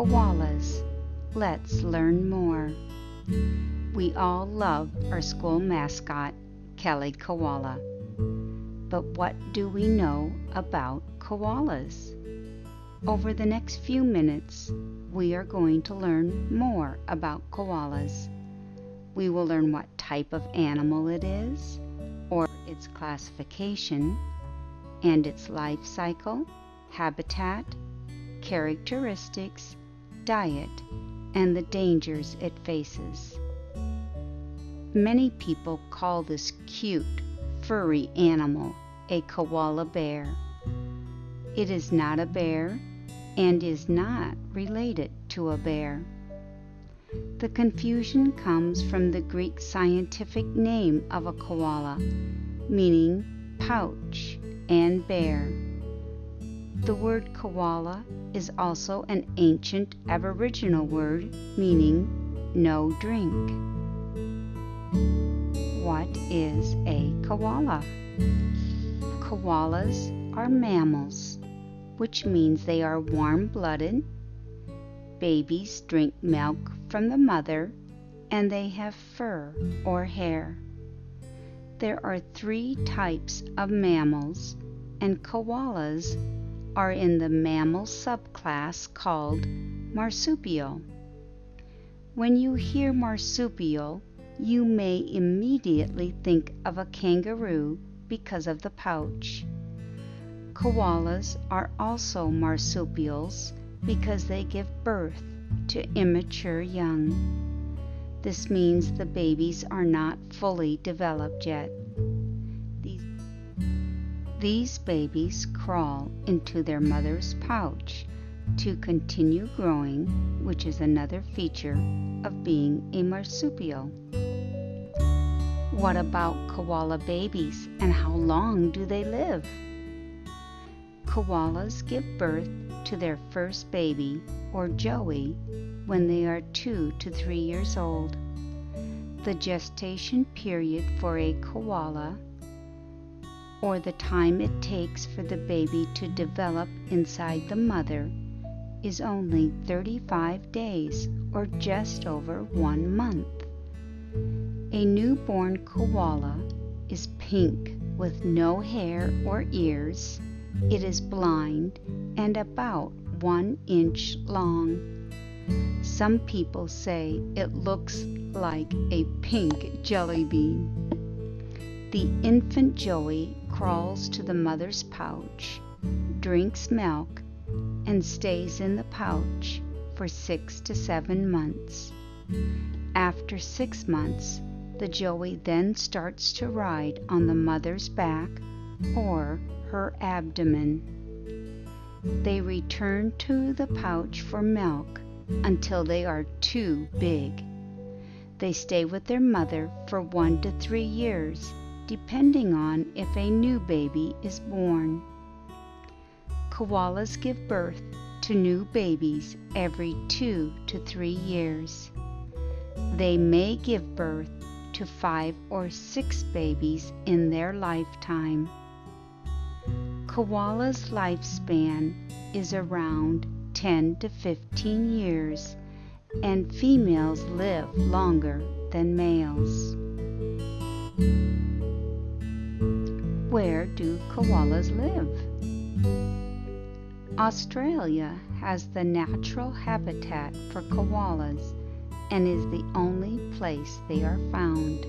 Koalas. Let's learn more. We all love our school mascot, Kelly Koala. But what do we know about koalas? Over the next few minutes, we are going to learn more about koalas. We will learn what type of animal it is, or its classification, and its life cycle, habitat, characteristics, diet, and the dangers it faces. Many people call this cute, furry animal a koala bear. It is not a bear and is not related to a bear. The confusion comes from the Greek scientific name of a koala, meaning pouch and bear. The word koala is also an ancient Aboriginal word meaning no drink. What is a koala? Koalas are mammals, which means they are warm blooded. Babies drink milk from the mother and they have fur or hair. There are three types of mammals, and koalas are in the mammal subclass called marsupial. When you hear marsupial, you may immediately think of a kangaroo because of the pouch. Koalas are also marsupials because they give birth to immature young. This means the babies are not fully developed yet. These, babies crawl into their mother's pouch to continue growing, which is another feature of being a marsupial. What about koala babies and how long do they live? Koalas give birth to their first baby, or joey, when they are two to three years old. The gestation period for a koala, or the time it takes for the baby to develop inside the mother, is only 35 days, or just over one month. A newborn koala is pink with no hair or ears. It is blind and about one inch long. Some people say it looks like a pink jelly bean. The infant joey crawls to the mother's pouch, drinks milk, and stays in the pouch for six to seven months. After six months, the joey then starts to ride on the mother's back or her abdomen. They return to the pouch for milk until they are too big. They stay with their mother for one to three years, depending on if a new baby is born. Koalas give birth to new babies every two to three years. They may give birth to five or six babies in their lifetime. Koala's lifespan is around 10 to 15 years, and females live longer than males. Where do koalas live? Australia has the natural habitat for koalas and is the only place they are found.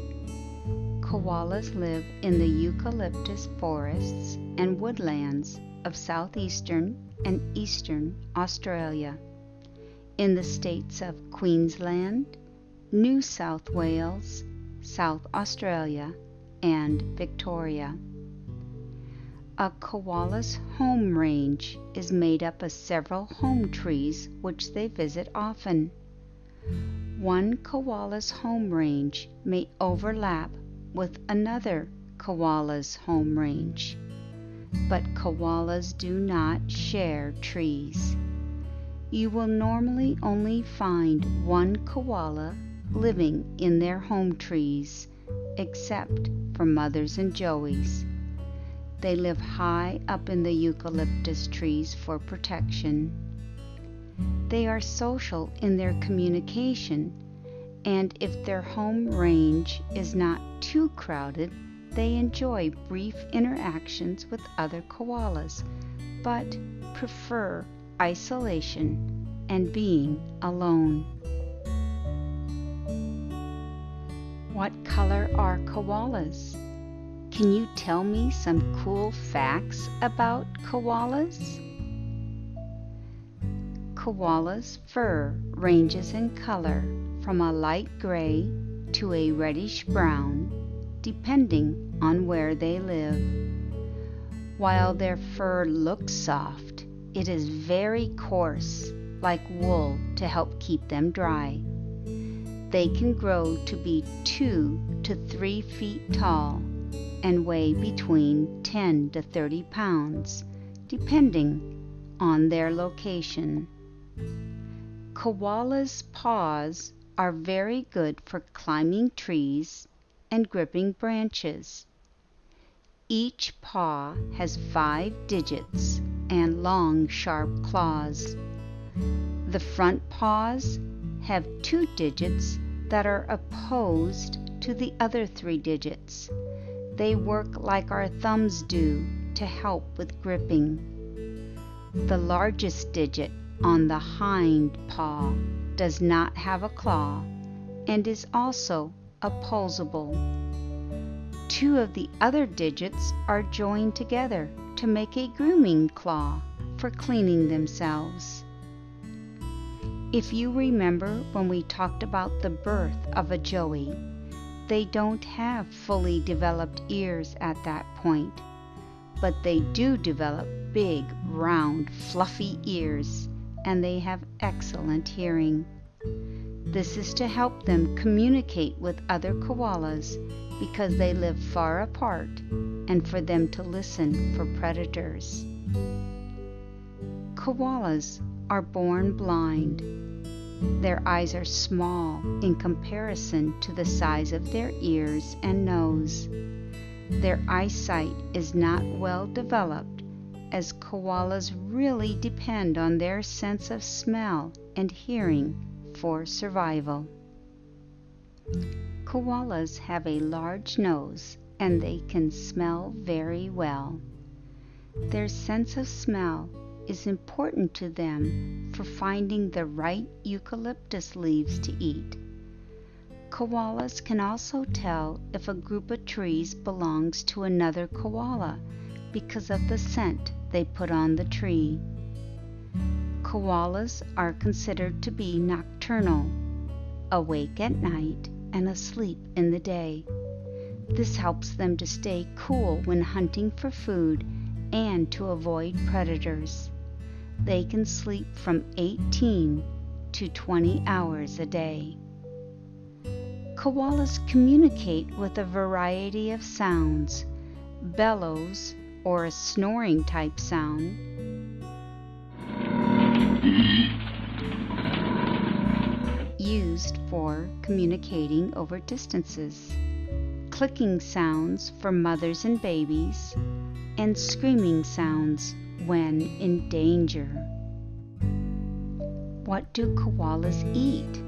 Koalas live in the eucalyptus forests and woodlands of southeastern and eastern Australia, in the states of Queensland, New South Wales, South Australia, and Victoria. A koala's home range is made up of several home trees which they visit often. One koala's home range may overlap with another koala's home range, but koalas do not share trees. You will normally only find one koala living in their home trees, except for mothers and joeys. They live high up in the eucalyptus trees for protection. They are social in their communication, and if their home range is not too crowded, they enjoy brief interactions with other koalas, but prefer isolation and being alone. What color are koalas? Can you tell me some cool facts about koalas? Koala's fur ranges in color from a light gray to a reddish brown, depending on where they live. While their fur looks soft, it is very coarse, like wool, to help keep them dry. They can grow to be 2 to 3 feet tall and weigh between 10 to 30 pounds, depending on their location. Koala's paws are very good for climbing trees and gripping branches. Each paw has five digits and long, sharp claws. The front paws have two digits that are opposed to the other three digits. They work like our thumbs do to help with gripping. The largest digit on the hind paw does not have a claw and is also opposable. Two of the other digits are joined together to make a grooming claw for cleaning themselves. If you remember when we talked about the birth of a joey, they don't have fully developed ears at that point, but they do develop big, round, fluffy ears and they have excellent hearing. This is to help them communicate with other koalas because they live far apart and for them to listen for predators. Koalas are born blind. Their eyes are small in comparison to the size of their ears and nose. Their eyesight is not well developed as koalas really depend on their sense of smell and hearing for survival. Koalas have a large nose and they can smell very well. Their sense of smell is important to them for finding the right eucalyptus leaves to eat. Koalas can also tell if a group of trees belongs to another koala because of the scent they put on the tree. Koalas are considered to be nocturnal, awake at night and asleep in the day. This helps them to stay cool when hunting for food and to avoid predators. They can sleep from 18 to 20 hours a day. Koalas communicate with a variety of sounds, bellows, or a snoring type sound. Used for communicating over distances, clicking sounds for mothers and babies, and screaming sounds when in danger. What do koalas eat?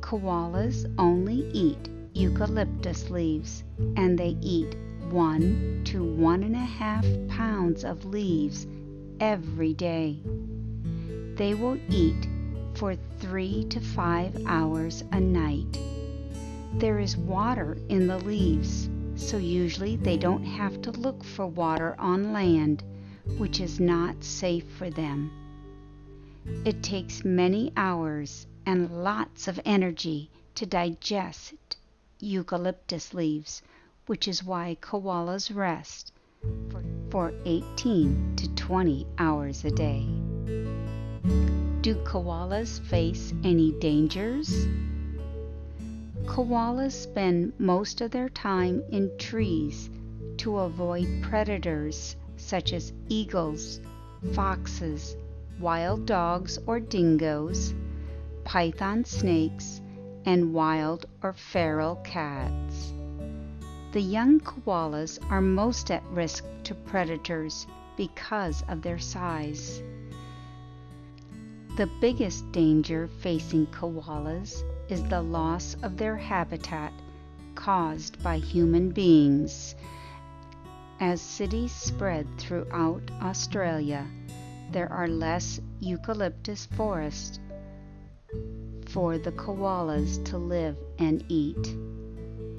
Koalas only eat eucalyptus leaves and they eat one to one and a half pounds of leaves every day. They will eat for three to five hours a night. There is water in the leaves, so usually they don't have to look for water on land, which is not safe for them. It takes many hours and lots of energy to digest eucalyptus leaves which is why koalas rest for 18 to 20 hours a day. Do koalas face any dangers? Koalas spend most of their time in trees to avoid predators such as eagles, foxes, wild dogs or dingoes, python snakes, and wild or feral cats. The young koalas are most at risk to predators because of their size. The biggest danger facing koalas is the loss of their habitat caused by human beings. As cities spread throughout Australia, there are less eucalyptus forests for the koalas to live and eat.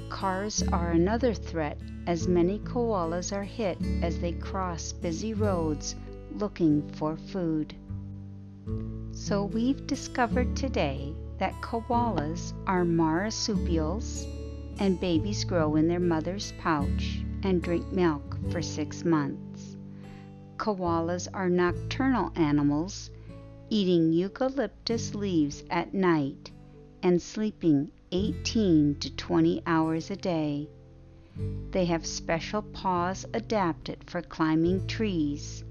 Cars are another threat as many koalas are hit as they cross busy roads looking for food. So we've discovered today that koalas are marsupials and babies grow in their mother's pouch and drink milk for six months. Koalas are nocturnal animals, eating eucalyptus leaves at night and sleeping 18 to 20 hours a day. They have special paws adapted for climbing trees,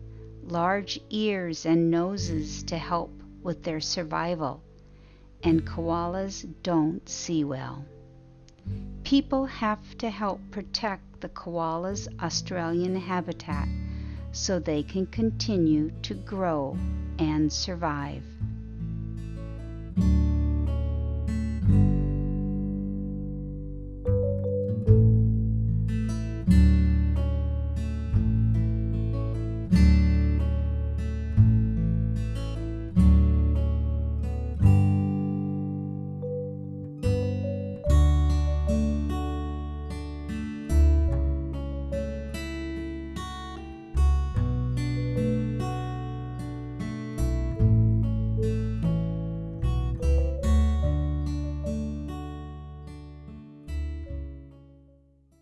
large ears and noses to help with their survival, and koalas don't see well. People have to help protect the koala's Australian habitat so they can continue to grow and survive.